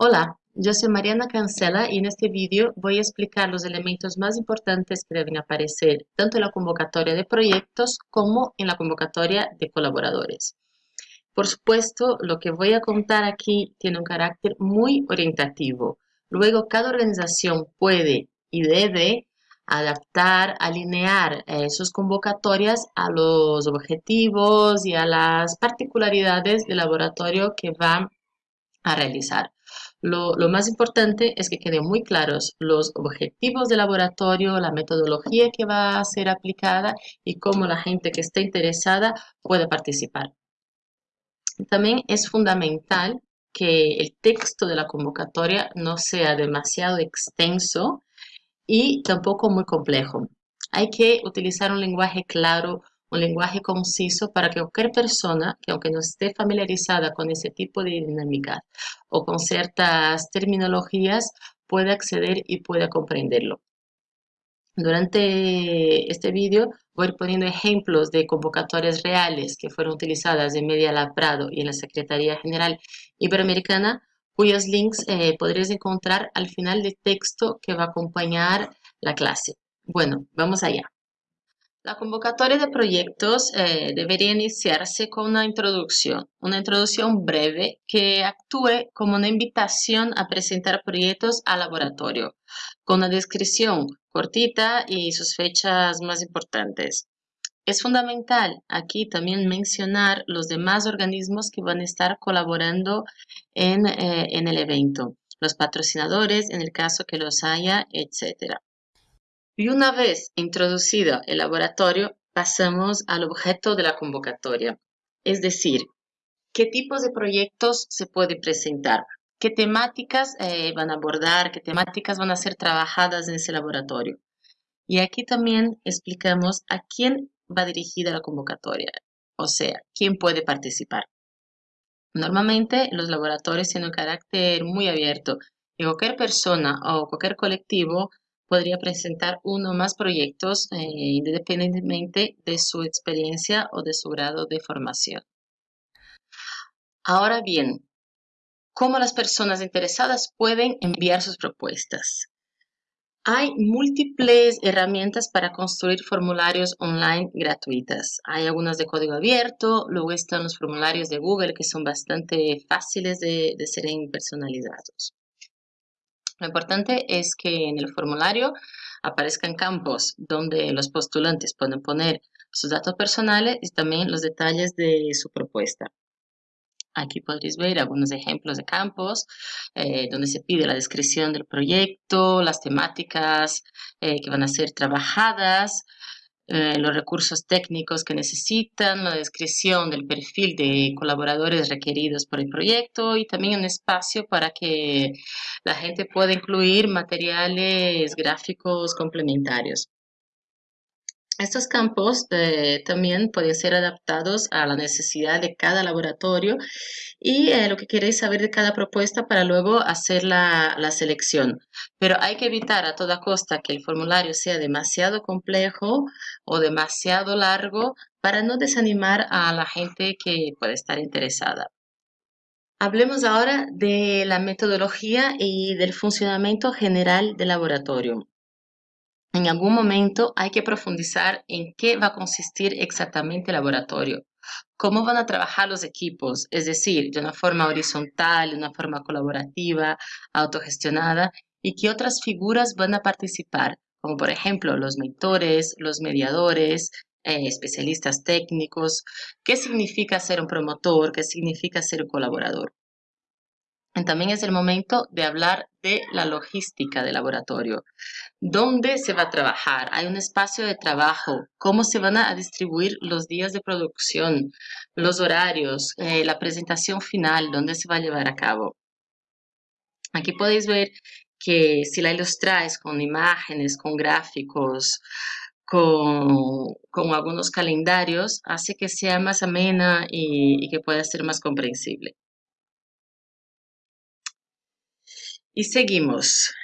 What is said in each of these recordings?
Hola, yo soy Mariana Cancela y en este vídeo voy a explicar los elementos más importantes que deben aparecer tanto en la convocatoria de proyectos como en la convocatoria de colaboradores. Por supuesto, lo que voy a contar aquí tiene un carácter muy orientativo. Luego, cada organización puede y debe adaptar, alinear eh, sus convocatorias a los objetivos y a las particularidades del laboratorio que va a realizar. Lo, más importante es que queden muy claros los objetivos del laboratorio, la metodología que va a ser aplicada y cómo la gente que esté interesada puede participar. También es fundamental que el texto de la convocatoria no sea demasiado extenso y tampoco muy complejo. Hay que utilizar un lenguaje claro, un lenguaje conciso para que cualquier persona que aunque no esté familiarizada con ese tipo de dinámica o con ciertas terminologías pueda acceder y pueda comprenderlo. Durante este vídeo voy a ir poniendo ejemplos de convocatorias reales que fueron utilizadas en Media Lab Prado y en la Secretaría General Iberoamericana, cuyos links eh, podréis encontrar al final del texto que va a acompañar la clase. Bueno, vamos allá. La convocatoria de proyectos eh, debería iniciarse con una introducción, una introducción breve que actúe como una invitación a presentar proyectos al laboratorio, con una descripción cortita y sus fechas más importantes. Es fundamental aquí también mencionar los demás organismos que van a estar colaborando en, eh, en el evento, los patrocinadores en el caso que los haya, etcétera. Y una vez introducido el laboratorio, pasamos al objeto de la convocatoria, es decir, qué tipos de proyectos se puede presentar, qué temáticas eh, van a abordar, qué temáticas van a ser trabajadas en ese laboratorio. Y aquí también explicamos a quién va dirigida la convocatoria, o sea, quién puede participar. Normalmente los laboratorios tienen un carácter muy abierto y cualquier persona o cualquier colectivo podría presentar uno o más proyectos eh, independientemente de su experiencia o de su grado de formación. Ahora bien, ¿cómo las personas interesadas pueden enviar sus propuestas? Hay múltiples herramientas para construir formularios online gratuitas. Hay algunas de código abierto, luego están los formularios de Google que son bastante fáciles de, de ser personalizados. Lo importante es que en el formulario aparezcan campos donde los postulantes pueden poner sus datos personales y también los detalles de su propuesta. Aquí podréis ver algunos ejemplos de campos eh, donde se pide la descripción del proyecto, las temáticas eh, que van a ser trabajadas, eh, los recursos técnicos que necesitan, la descripción del perfil de colaboradores requeridos por el proyecto y también un espacio para que la gente pueda incluir materiales gráficos complementarios. Estos campos eh, también pueden ser adaptados a la necesidad de cada laboratorio y eh, lo que queréis saber de cada propuesta para luego hacer la, la, selección. Pero hay que evitar a toda costa que el formulario sea demasiado complejo o demasiado largo para no desanimar a la gente que puede estar interesada. Hablemos ahora de la metodología y del funcionamiento general del laboratorio en algún momento hay que profundizar en qué va a consistir exactamente el laboratorio, cómo van a trabajar los equipos, es decir, de una forma horizontal, de una forma colaborativa, autogestionada, y qué otras figuras van a participar, como por ejemplo los mentores, los mediadores, eh, especialistas técnicos, qué significa ser un promotor, qué significa ser un colaborador. También es el momento de hablar la logística del laboratorio. ¿Dónde se va a trabajar? ¿Hay un espacio de trabajo? ¿Cómo se van a distribuir los días de producción? ¿Los horarios? Eh, ¿La presentación final? ¿Dónde se va a llevar a cabo? Aquí podéis ver que si la ilustráis con imágenes, con gráficos, con, algunos calendarios, hace que sea más amena y que pueda ser más comprensible. Y seguimos.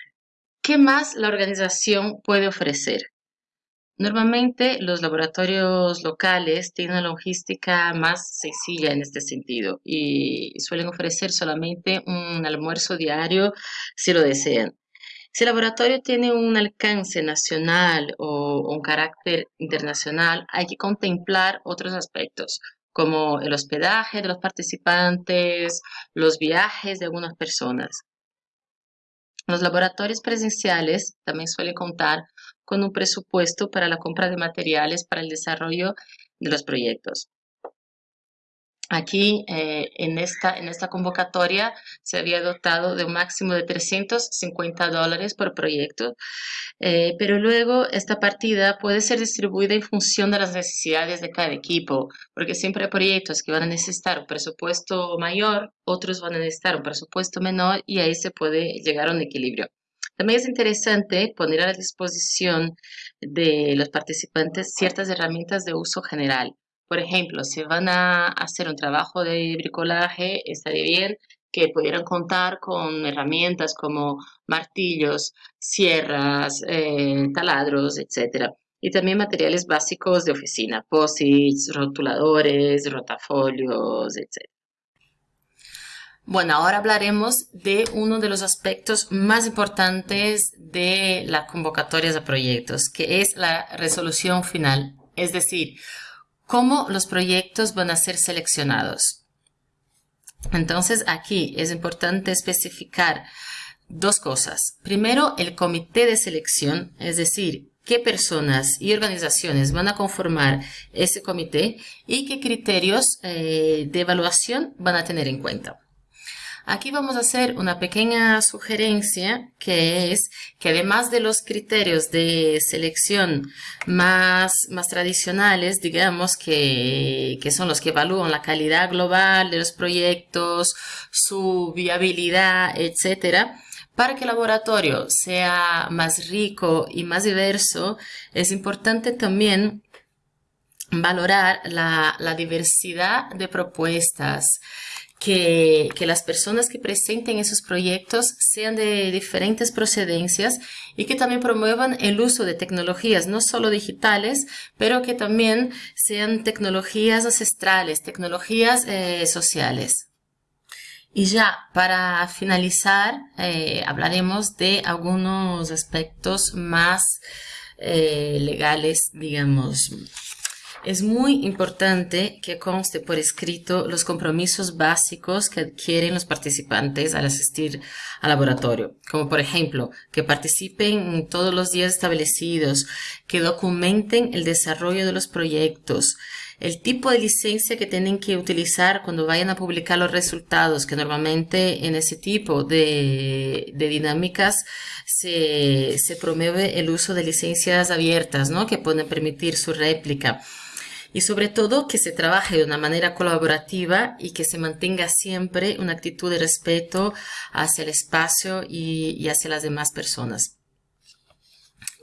¿Qué más la organización puede ofrecer? Normalmente los laboratorios locales tienen una logística más sencilla en este sentido y suelen ofrecer solamente un almuerzo diario si lo desean. Si el laboratorio tiene un alcance nacional o un carácter internacional, hay que contemplar otros aspectos, como el hospedaje de los participantes, los viajes de algunas personas. Los laboratorios presenciales también suelen contar con un presupuesto para la compra de materiales para el desarrollo de los proyectos. Aquí, eh, en, esta, en esta convocatoria, se había dotado de un máximo de 350 dólares por proyecto, eh, pero luego esta partida puede ser distribuida en función de las necesidades de cada equipo, porque siempre hay proyectos que van a necesitar un presupuesto mayor, otros van a necesitar un presupuesto menor y ahí se puede llegar a un equilibrio. También es interesante poner a la disposición de los participantes ciertas herramientas de uso general. Por ejemplo, si van a hacer un trabajo de bricolaje, estaría bien que pudieran contar con herramientas como martillos, sierras, eh, taladros, etc. Y también materiales básicos de oficina, posits, rotuladores, rotafolios, etc. Bueno, ahora hablaremos de uno de los aspectos más importantes de las convocatorias de proyectos, que es la resolución final, es decir, cómo los proyectos van a ser seleccionados. Entonces, aquí es importante especificar dos cosas. Primero, el comité de selección, es decir, qué personas y organizaciones van a conformar ese comité y qué criterios eh, de evaluación van a tener en cuenta. Aquí vamos a hacer una pequeña sugerencia que es que además de los criterios de selección más, tradicionales, digamos que, son los que evalúan la calidad global de los proyectos, su viabilidad, etcétera, para que el laboratorio sea más rico y más diverso, es importante también valorar la diversidad de propuestas, que, las personas que presenten esos proyectos sean de diferentes procedencias y que también promuevan el uso de tecnologías, no solo digitales, pero que también sean tecnologías ancestrales, tecnologías eh, sociales. Y ya para finalizar, eh, hablaremos de algunos aspectos más eh, legales, digamos, es muy importante que conste por escrito los compromisos básicos que adquieren los participantes al asistir al laboratorio, como por ejemplo que participen todos los días establecidos, que documenten el desarrollo de los proyectos, el tipo de licencia que tienen que utilizar cuando vayan a publicar los resultados, que normalmente en ese tipo de, dinámicas se, promueve el uso de licencias abiertas, ¿no? Que pueden permitir su réplica y sobre todo que se trabaje de una manera colaborativa y que se mantenga siempre una actitud de respeto hacia el espacio y, hacia las demás personas.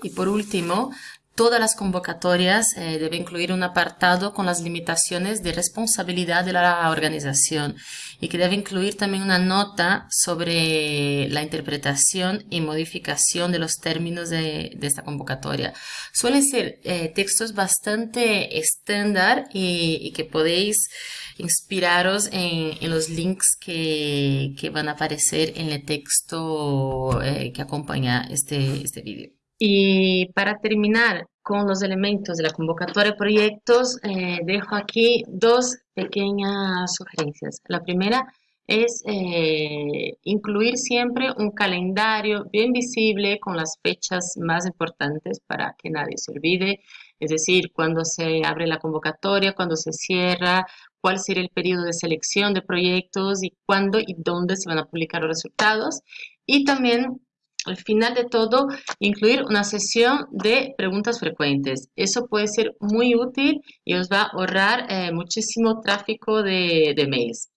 Y por último, Todas las convocatorias eh, deben incluir un apartado con las limitaciones de responsabilidad de la organización y que debe incluir también una nota sobre la interpretación y modificación de los términos de, esta convocatoria. Suelen ser eh, textos bastante estándar y, que podéis inspiraros en, los links que, van a aparecer en el texto eh, que acompaña este, este vídeo. Y para terminar, con los elementos de la convocatoria de proyectos, eh, dejo aquí dos pequeñas sugerencias. La primera es eh, incluir siempre un calendario bien visible con las fechas más importantes para que nadie se olvide, es decir, cuando se abre la convocatoria, cuando se cierra, cuál será el periodo de selección de proyectos y cuándo y dónde se van a publicar los resultados. Y también al final de todo, incluir una sesión de preguntas frecuentes. Eso puede ser muy útil y os va a ahorrar eh, muchísimo tráfico de, mails.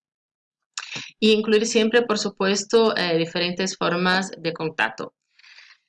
Y incluir siempre, por supuesto, eh, diferentes formas de contacto.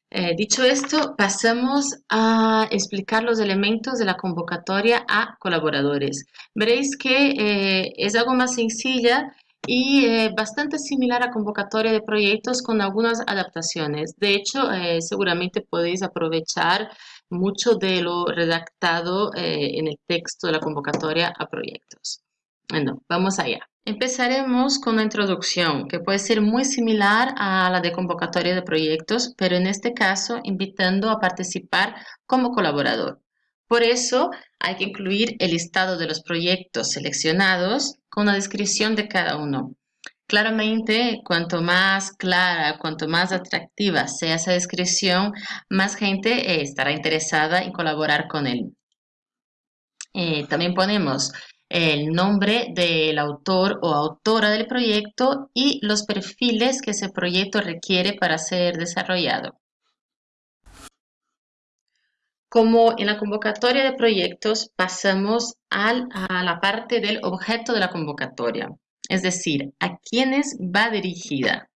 Eh, dicho esto, pasamos a explicar los elementos de la convocatoria a colaboradores. Veréis que es algo más sencilla y eh, bastante similar a convocatoria de proyectos con algunas adaptaciones. De hecho, eh, seguramente podéis aprovechar mucho de lo redactado eh, en el texto de la convocatoria a proyectos. Bueno, vamos allá. Empezaremos con una introducción que puede ser muy similar a la de convocatoria de proyectos, pero en este caso invitando a participar como colaborador. Por eso hay que incluir el listado de los proyectos seleccionados con una descripción de cada uno. Claramente, cuanto más clara, cuanto más atractiva sea esa descripción, más gente eh, estará interesada en colaborar con él. Eh, también ponemos el nombre del autor o autora del proyecto y los perfiles que ese proyecto requiere para ser desarrollado. Como en la convocatoria de proyectos, pasamos a la parte del objeto de la convocatoria, es decir, a quiénes va dirigida.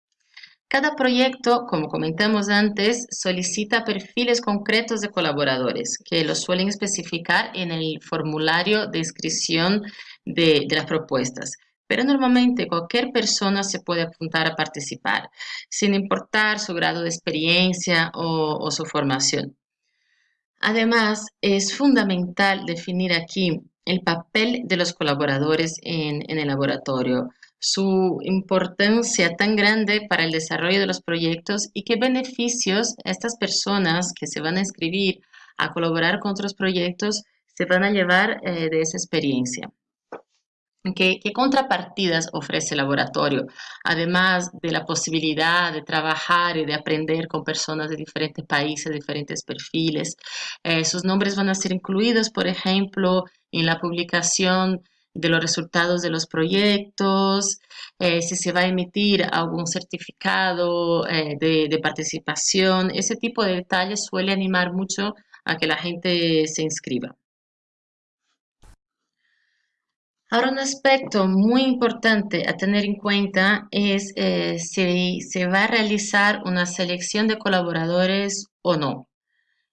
Cada proyecto, como comentamos antes, solicita perfiles concretos de colaboradores que los suelen especificar en el formulario de inscripción de, las propuestas. Pero normalmente cualquier persona se puede apuntar a participar, sin importar su grado de experiencia o, su formación. Además, es fundamental definir aquí el papel de los colaboradores en el laboratorio, su importancia tan grande para el desarrollo de los proyectos y qué beneficios estas personas que se van a inscribir a colaborar con otros proyectos se van a llevar eh, de esa experiencia. ¿Qué, contrapartidas ofrece el laboratorio? Además de la posibilidad de trabajar y de aprender con personas de diferentes países, diferentes perfiles. Eh, sus nombres van a ser incluidos, por ejemplo, en la publicación de los resultados de los proyectos, eh, si se va a emitir algún certificado eh, de, participación. Ese tipo de detalles suele animar mucho a que la gente se inscriba. Ahora, un aspecto muy importante a tener en cuenta es eh, si se va a realizar una selección de colaboradores o no.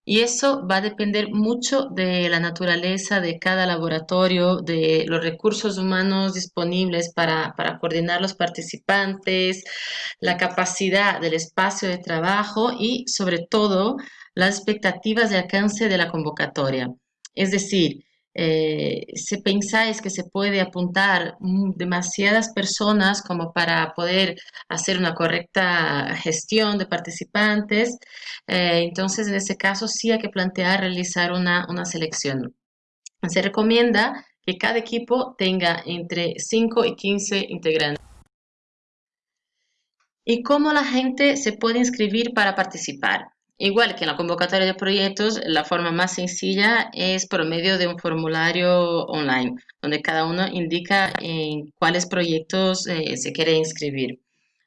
Y eso va a depender mucho de la naturaleza de cada laboratorio, de los recursos humanos disponibles para, coordinar los participantes, la capacidad del espacio de trabajo y sobre todo las expectativas de alcance de la convocatoria. Es decir, eh, si pensáis que se puede apuntar demasiadas personas como para poder hacer una correcta gestión de participantes, eh, entonces en ese caso sí hay que plantear realizar una, una selección. Se recomienda que cada equipo tenga entre 5 y 15 integrantes. ¿Y cómo la gente se puede inscribir para participar? Igual que en la convocatoria de proyectos, la forma más sencilla es por medio de un formulario online, donde cada uno indica en cuáles proyectos eh, se quiere inscribir.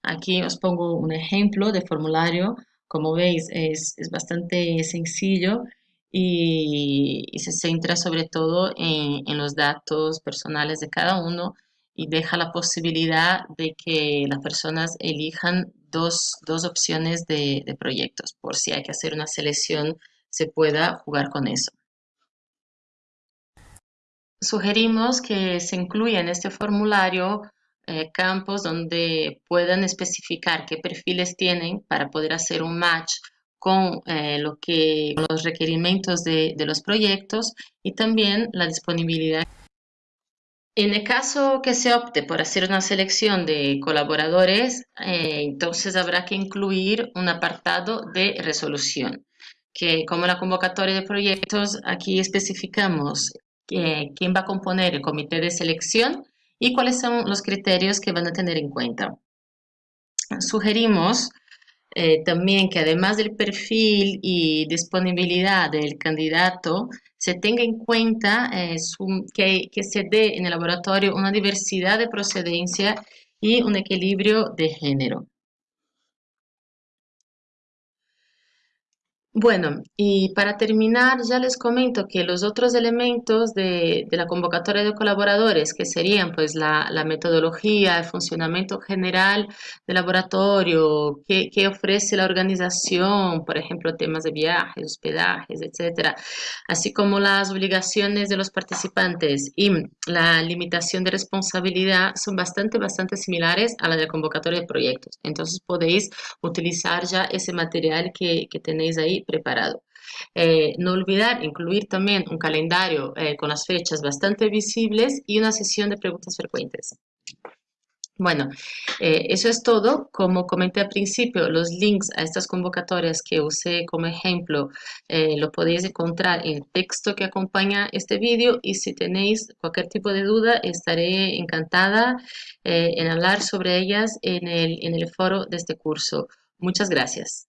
Aquí os pongo un ejemplo de formulario. Como veis, es, bastante sencillo y, se centra sobre todo en, en los datos personales de cada uno y deja la posibilidad de que las personas elijan dos, opciones de, proyectos. Por si hay que hacer una selección, se pueda jugar con eso. Sugerimos que se incluya en este formulario eh, campos donde puedan especificar qué perfiles tienen para poder hacer un match con eh, lo que, los requerimientos de, de los proyectos y también la disponibilidad en el caso que se opte por hacer una selección de colaboradores, eh, entonces habrá que incluir un apartado de resolución, que como la convocatoria de proyectos, aquí especificamos quién va a componer el comité de selección y cuáles son los criterios que van a tener en cuenta. Sugerimos eh, también que además del perfil y disponibilidad del candidato, se tenga en cuenta eh, que, que se dé en el laboratorio una diversidad de procedencia y un equilibrio de género. Bueno, y para terminar, ya les comento que los otros elementos de, la convocatoria de colaboradores, que serían pues la, metodología, el funcionamiento general del laboratorio, qué, ofrece la organización, por ejemplo, temas de viajes, hospedajes, etcétera, así como las obligaciones de los participantes y la limitación de responsabilidad, son bastante, bastante similares a la de la convocatoria de proyectos. Entonces podéis utilizar ya ese material que, que tenéis ahí preparado. Eh, no olvidar incluir también un calendario eh, con las fechas bastante visibles y una sesión de preguntas frecuentes. Bueno, eh, eso es todo. Como comenté al principio, los links a estas convocatorias que usé como ejemplo lo podéis encontrar en el texto que acompaña este vídeo y si tenéis cualquier tipo de duda estaré encantada en hablar sobre ellas en el, en el foro de este curso. Muchas gracias.